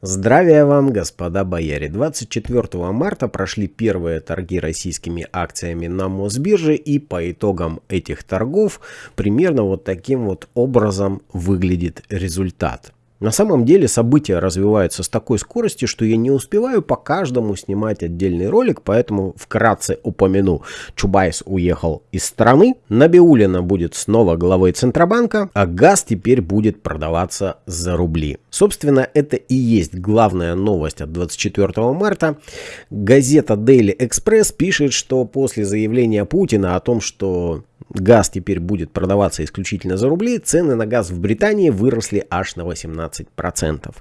Здравия вам, господа бояре! 24 марта прошли первые торги российскими акциями на Мосбирже и по итогам этих торгов примерно вот таким вот образом выглядит результат. На самом деле события развиваются с такой скоростью, что я не успеваю по каждому снимать отдельный ролик, поэтому вкратце упомяну. Чубайс уехал из страны, Набиулина будет снова главой Центробанка, а газ теперь будет продаваться за рубли. Собственно, это и есть главная новость от 24 марта. Газета Daily Express пишет, что после заявления Путина о том, что газ теперь будет продаваться исключительно за рубли, цены на газ в Британии выросли аж на 18%.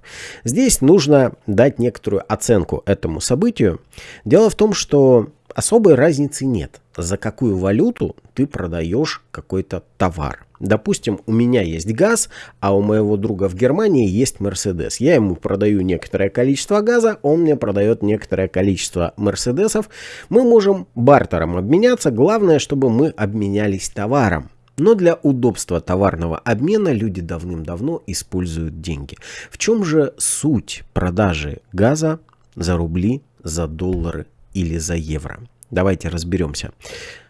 Здесь нужно дать некоторую оценку этому событию. Дело в том, что особой разницы нет, за какую валюту ты продаешь какой-то товар. Допустим, у меня есть газ, а у моего друга в Германии есть Мерседес. Я ему продаю некоторое количество газа, он мне продает некоторое количество Мерседесов. Мы можем бартером обменяться, главное, чтобы мы обменялись товаром. Но для удобства товарного обмена люди давным-давно используют деньги. В чем же суть продажи газа за рубли, за доллары или за евро? Давайте разберемся.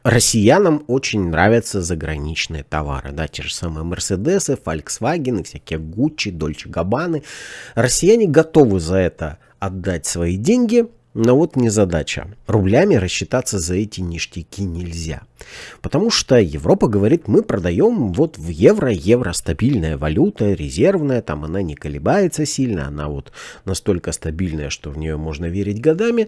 Россиянам очень нравятся заграничные товары, да, те же самые Мерседесы, Volkswagen, всякие Гуччи, Дольче Габбаны. Россияне готовы за это отдать свои деньги, но вот не задача. Рублями рассчитаться за эти ништяки нельзя. Потому что Европа говорит, мы продаем вот в евро, евро стабильная валюта, резервная, там она не колебается сильно, она вот настолько стабильная, что в нее можно верить годами.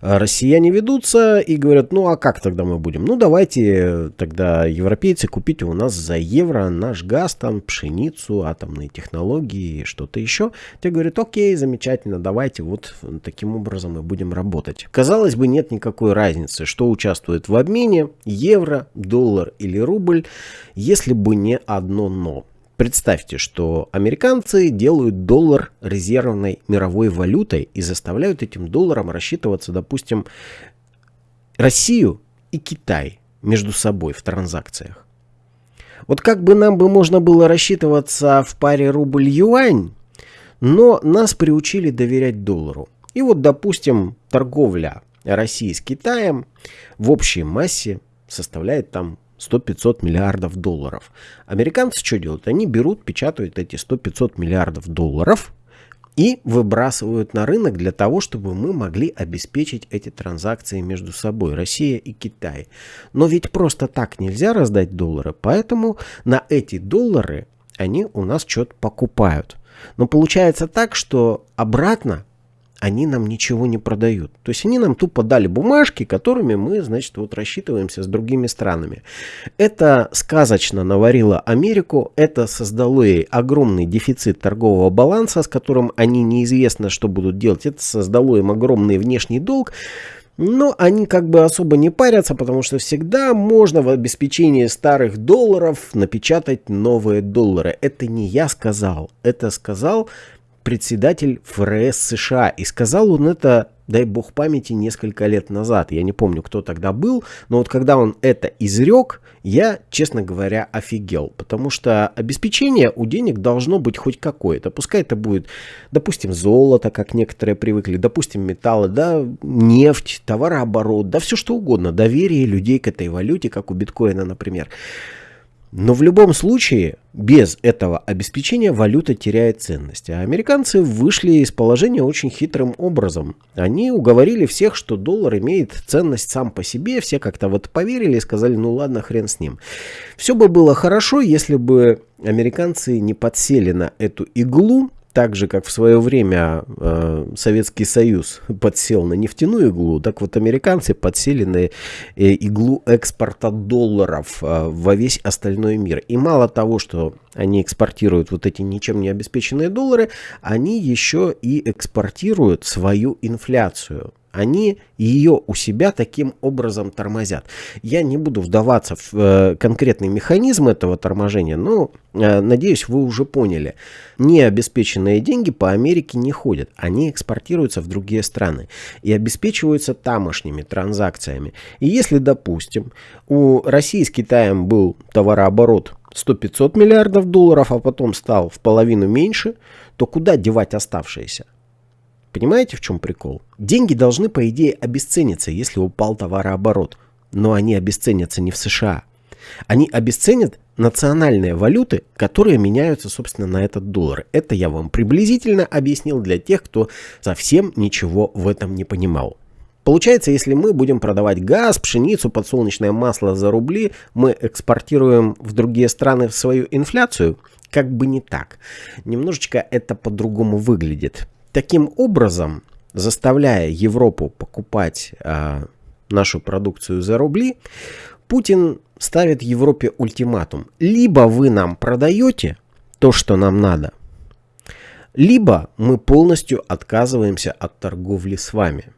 А россияне ведутся и говорят, ну а как тогда мы будем? Ну давайте тогда европейцы купите у нас за евро наш газ, там пшеницу, атомные технологии, что-то еще. Те говорят, окей, замечательно, давайте вот таким образом мы будем работать. Казалось бы, нет никакой разницы, что участвует в обмене, евро, доллар или рубль, если бы не одно «но». Представьте, что американцы делают доллар резервной мировой валютой и заставляют этим долларом рассчитываться, допустим, Россию и Китай между собой в транзакциях. Вот как бы нам бы можно было рассчитываться в паре рубль-юань, но нас приучили доверять доллару. И вот, допустим, торговля России с Китаем в общей массе составляет там 100-500 миллиардов долларов. Американцы что делают? Они берут, печатают эти 100-500 миллиардов долларов и выбрасывают на рынок для того, чтобы мы могли обеспечить эти транзакции между собой, Россия и Китай. Но ведь просто так нельзя раздать доллары, поэтому на эти доллары они у нас что-то покупают. Но получается так, что обратно они нам ничего не продают. То есть они нам тупо дали бумажки, которыми мы, значит, вот рассчитываемся с другими странами. Это сказочно наварило Америку, это создало ей огромный дефицит торгового баланса, с которым они неизвестно, что будут делать. Это создало им огромный внешний долг. Но они как бы особо не парятся, потому что всегда можно в обеспечении старых долларов напечатать новые доллары. Это не я сказал, это сказал председатель ФРС США. И сказал он это, дай бог памяти, несколько лет назад. Я не помню, кто тогда был, но вот когда он это изрек, я, честно говоря, офигел. Потому что обеспечение у денег должно быть хоть какое-то. Пускай это будет, допустим, золото, как некоторые привыкли, допустим, металлы, да, нефть, товарооборот, да все что угодно. Доверие людей к этой валюте, как у биткоина, например. Но в любом случае, без этого обеспечения валюта теряет ценность. А американцы вышли из положения очень хитрым образом. Они уговорили всех, что доллар имеет ценность сам по себе. Все как-то вот поверили и сказали, ну ладно, хрен с ним. Все бы было хорошо, если бы американцы не подсели на эту иглу так же, как в свое время э, Советский Союз подсел на нефтяную иглу, так вот американцы подсели на э, иглу экспорта долларов э, во весь остальной мир. И мало того, что они экспортируют вот эти ничем не обеспеченные доллары, они еще и экспортируют свою инфляцию они ее у себя таким образом тормозят. Я не буду вдаваться в э, конкретный механизм этого торможения, но э, надеюсь, вы уже поняли. Необеспеченные деньги по Америке не ходят, они экспортируются в другие страны и обеспечиваются тамошними транзакциями. И если, допустим, у России с Китаем был товарооборот 100-500 миллиардов долларов, а потом стал в половину меньше, то куда девать оставшиеся? Понимаете, в чем прикол? Деньги должны, по идее, обесцениться, если упал товарооборот. Но они обесценятся не в США. Они обесценят национальные валюты, которые меняются, собственно, на этот доллар. Это я вам приблизительно объяснил для тех, кто совсем ничего в этом не понимал. Получается, если мы будем продавать газ, пшеницу, подсолнечное масло за рубли, мы экспортируем в другие страны свою инфляцию? Как бы не так. Немножечко это по-другому выглядит. Таким образом, заставляя Европу покупать э, нашу продукцию за рубли, Путин ставит Европе ультиматум. Либо вы нам продаете то, что нам надо, либо мы полностью отказываемся от торговли с вами.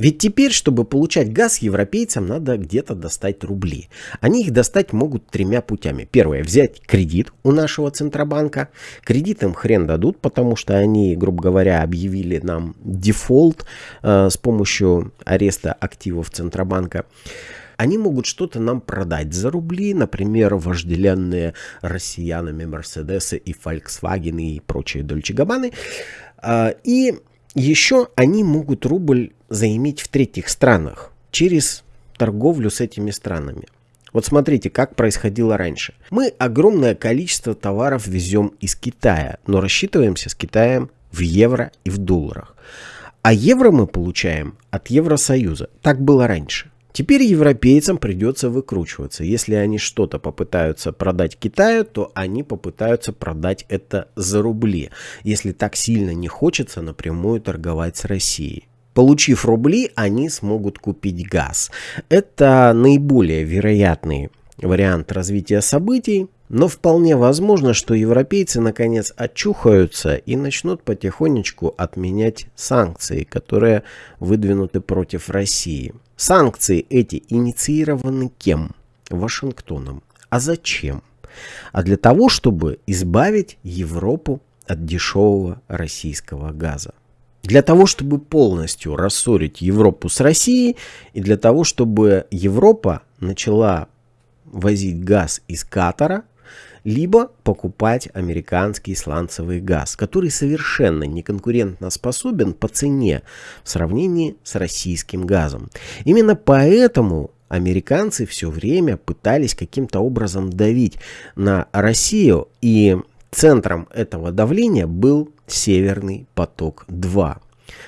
Ведь теперь, чтобы получать газ, европейцам надо где-то достать рубли. Они их достать могут тремя путями. Первое, взять кредит у нашего Центробанка. Кредит им хрен дадут, потому что они, грубо говоря, объявили нам дефолт э, с помощью ареста активов Центробанка они могут что-то нам продать за рубли, например, вожделенные россиянами Мерседесы и Volkswagen и прочие Дольче Габаны. А, и еще они могут рубль заиметь в третьих странах через торговлю с этими странами. Вот смотрите, как происходило раньше. Мы огромное количество товаров везем из Китая, но рассчитываемся с Китаем в евро и в долларах. А евро мы получаем от Евросоюза. Так было раньше. Теперь европейцам придется выкручиваться. Если они что-то попытаются продать Китаю, то они попытаются продать это за рубли, если так сильно не хочется напрямую торговать с Россией. Получив рубли, они смогут купить газ. Это наиболее вероятный вариант развития событий, но вполне возможно, что европейцы наконец очухаются и начнут потихонечку отменять санкции, которые выдвинуты против России. Санкции эти инициированы кем? Вашингтоном. А зачем? А для того, чтобы избавить Европу от дешевого российского газа. Для того, чтобы полностью рассорить Европу с Россией и для того, чтобы Европа начала возить газ из Катара, либо покупать американский сланцевый газ, который совершенно не конкурентно способен по цене в сравнении с российским газом. Именно поэтому американцы все время пытались каким-то образом давить на Россию, и центром этого давления был Северный поток-2.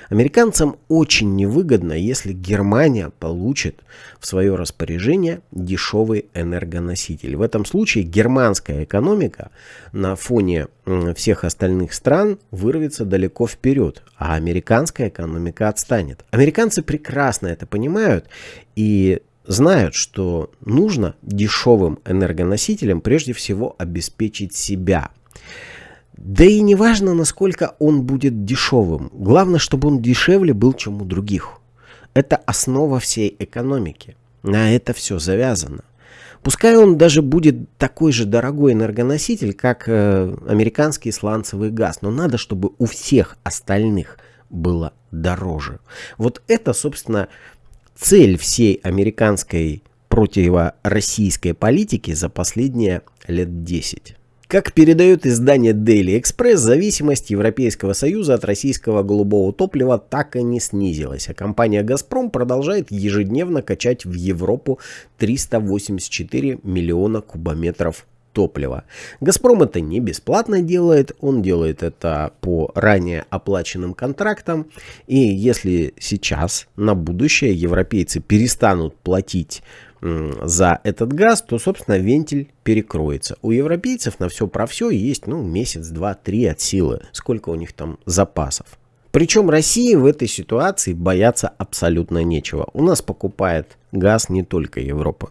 Американцам очень невыгодно, если Германия получит в свое распоряжение дешевый энергоноситель. В этом случае германская экономика на фоне всех остальных стран вырвется далеко вперед, а американская экономика отстанет. Американцы прекрасно это понимают и знают, что нужно дешевым энергоносителем прежде всего обеспечить себя – да и не важно, насколько он будет дешевым. Главное, чтобы он дешевле был, чем у других. Это основа всей экономики. На это все завязано. Пускай он даже будет такой же дорогой энергоноситель, как э, американский сланцевый газ, но надо, чтобы у всех остальных было дороже. Вот это, собственно, цель всей американской противороссийской политики за последние лет 10. Как передает издание Daily Express, зависимость Европейского Союза от российского голубого топлива так и не снизилась, а компания «Газпром» продолжает ежедневно качать в Европу 384 миллиона кубометров топлива. «Газпром» это не бесплатно делает, он делает это по ранее оплаченным контрактам. И если сейчас на будущее европейцы перестанут платить за этот газ, то, собственно, вентиль перекроется. У европейцев на все про все есть, ну, месяц, два, три от силы. Сколько у них там запасов. Причем России в этой ситуации бояться абсолютно нечего. У нас покупает газ не только Европа.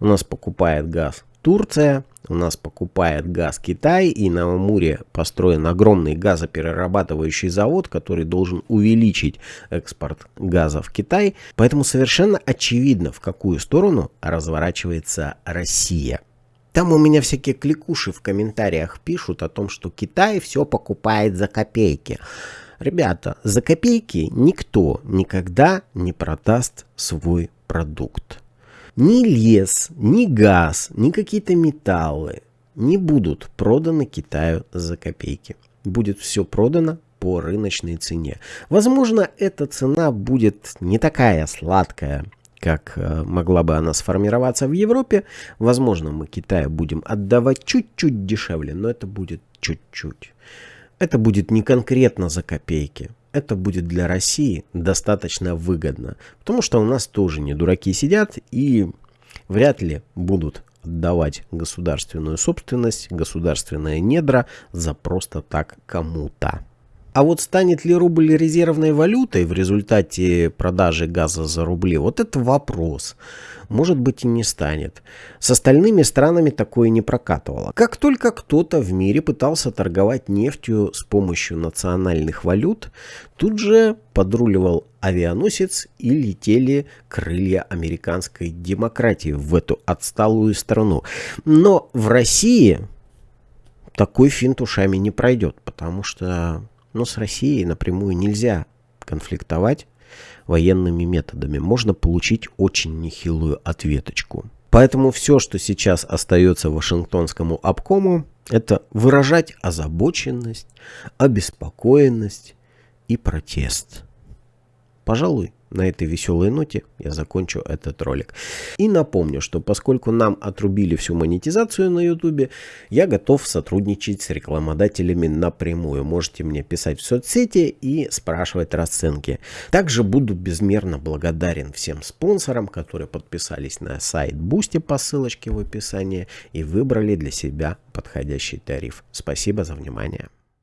У нас покупает газ Турция, у нас покупает газ Китай, и на Амуре построен огромный газоперерабатывающий завод, который должен увеличить экспорт газа в Китай. Поэтому совершенно очевидно, в какую сторону разворачивается Россия. Там у меня всякие кликуши в комментариях пишут о том, что Китай все покупает за копейки. Ребята, за копейки никто никогда не продаст свой продукт. Ни лес, ни газ, ни какие-то металлы не будут проданы Китаю за копейки. Будет все продано по рыночной цене. Возможно, эта цена будет не такая сладкая, как э, могла бы она сформироваться в Европе. Возможно, мы Китаю будем отдавать чуть-чуть дешевле, но это будет чуть-чуть. Это будет не конкретно за копейки. Это будет для России достаточно выгодно. Потому что у нас тоже не дураки сидят и вряд ли будут отдавать государственную собственность, государственные недра за просто так кому-то. А вот станет ли рубль резервной валютой в результате продажи газа за рубли, вот это вопрос. Может быть и не станет. С остальными странами такое не прокатывало. Как только кто-то в мире пытался торговать нефтью с помощью национальных валют, тут же подруливал авианосец и летели крылья американской демократии в эту отсталую страну. Но в России такой финт ушами не пройдет, потому что но с Россией напрямую нельзя конфликтовать военными методами. Можно получить очень нехилую ответочку. Поэтому все, что сейчас остается Вашингтонскому обкому, это выражать озабоченность, обеспокоенность и протест. Пожалуй, на этой веселой ноте я закончу этот ролик. И напомню, что поскольку нам отрубили всю монетизацию на YouTube, я готов сотрудничать с рекламодателями напрямую. Можете мне писать в соцсети и спрашивать расценки. Также буду безмерно благодарен всем спонсорам, которые подписались на сайт Boosty по ссылочке в описании и выбрали для себя подходящий тариф. Спасибо за внимание.